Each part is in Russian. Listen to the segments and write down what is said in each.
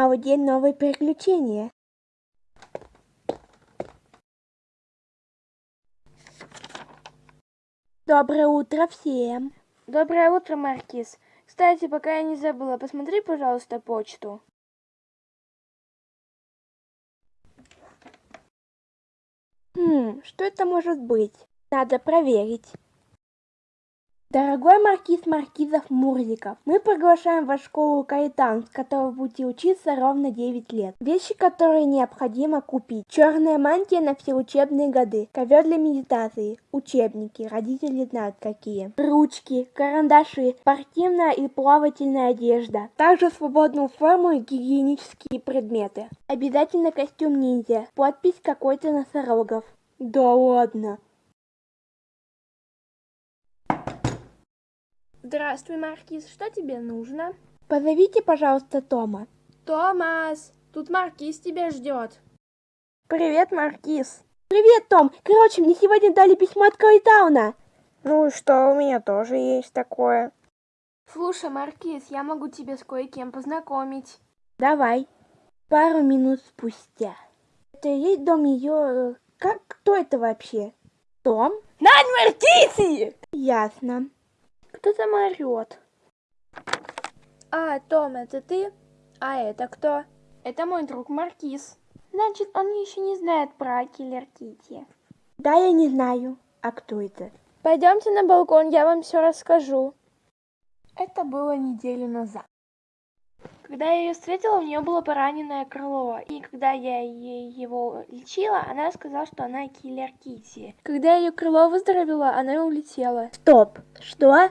день, новые приключения. Доброе утро всем. Доброе утро, Маркиз. Кстати, пока я не забыла, посмотри, пожалуйста, почту. Хм, что это может быть? Надо проверить. Дорогой маркиз Маркизов Мурзиков, мы приглашаем в школу Кайтан, с которой будете учиться ровно 9 лет. Вещи, которые необходимо купить. Черная мантия на все учебные годы, ковер для медитации, учебники, родители знают какие. Ручки, карандаши, спортивная и плавательная одежда. Также свободную форму и гигиенические предметы. Обязательно костюм ниндзя, подпись какой-то носорогов. Да ладно. Здравствуй, Маркиз. Что тебе нужно? Позовите, пожалуйста, Тома. Томас, тут Маркиз тебя ждет. Привет, Маркиз. Привет, Том. Короче, мне сегодня дали письмо от Кайтауна. Ну и что, у меня тоже есть такое. Слушай, Маркиз, я могу тебя с кое-кем познакомить. Давай. Пару минут спустя. Это есть дом ее... Как? Кто это вообще? Том? Нань Маркизи! Ясно. Кто там орет? А, Том, это ты? А это кто? Это мой друг Маркиз. Значит, он еще не знает про Киллер Кити. Да, я не знаю. А кто это? Пойдемте на балкон, я вам все расскажу. Это было неделю назад. Когда я ее встретила, у нее было пораненное крыло. И когда я ей его лечила, она сказала, что она киллер Кити. Когда ее крыло выздоровело, она улетела. Стоп. Что?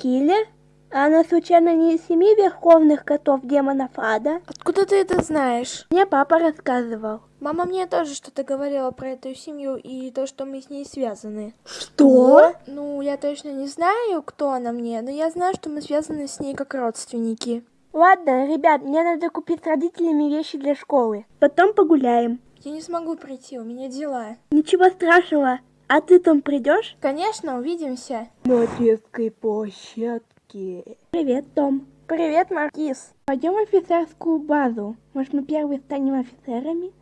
Киллер? А она случайно не из семи верховных котов демонов ада? Откуда ты это знаешь? Мне папа рассказывал. Мама мне тоже что-то говорила про эту семью и то, что мы с ней связаны. Что? Ну, я точно не знаю, кто она мне, но я знаю, что мы связаны с ней как родственники. Ладно, ребят, мне надо купить с родителями вещи для школы. Потом погуляем. Я не смогу прийти, у меня дела. Ничего страшного. А ты там придешь? Конечно, увидимся. На детской площадке. Привет, Том. Привет, Маркиз. Пойдем в офицерскую базу. Может, мы первые станем офицерами?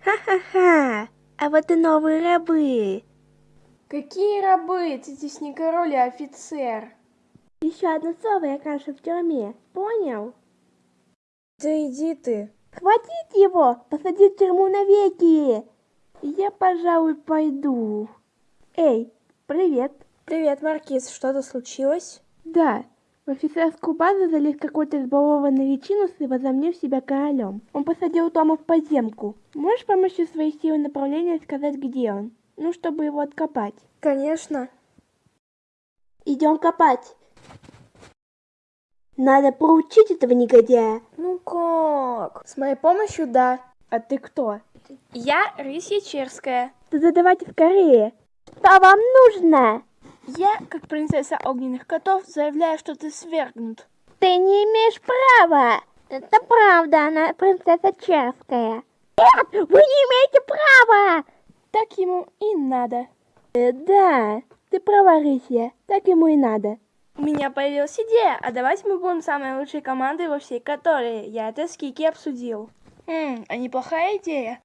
Ха-ха-ха! А вот и новые рабы. Какие рабы? Ты здесь не король, а офицер. Еще одно слово, я, кажется, в тюрьме. Понял? Да иди ты. Хватить его! Посадить в тюрьму навеки! Я, пожалуй, пойду. Эй, привет. Привет, Маркиз. Что-то случилось? Да. В офицерскую базу залез какой-то избалованный личинус и возомнив себя королем. Он посадил Тома в подземку. Можешь с помощью своей силы направления сказать, где он? Ну, чтобы его откопать. Конечно. Идем копать. Надо проучить этого негодяя. Ну как? С моей помощью, да. А ты кто? Я Рысья Черская. Да давайте скорее. Что вам нужно? Я, как принцесса огненных котов, заявляю, что ты свергнут. Ты не имеешь права. Это правда, она принцесса Черская. Нет, вы не имеете права. Так ему и надо. Э, да, ты права, Рысья, так ему и надо. У меня появилась идея, а давайте мы будем самой лучшей командой во всей которой. Я это с Кики обсудил. Хм, а неплохая идея.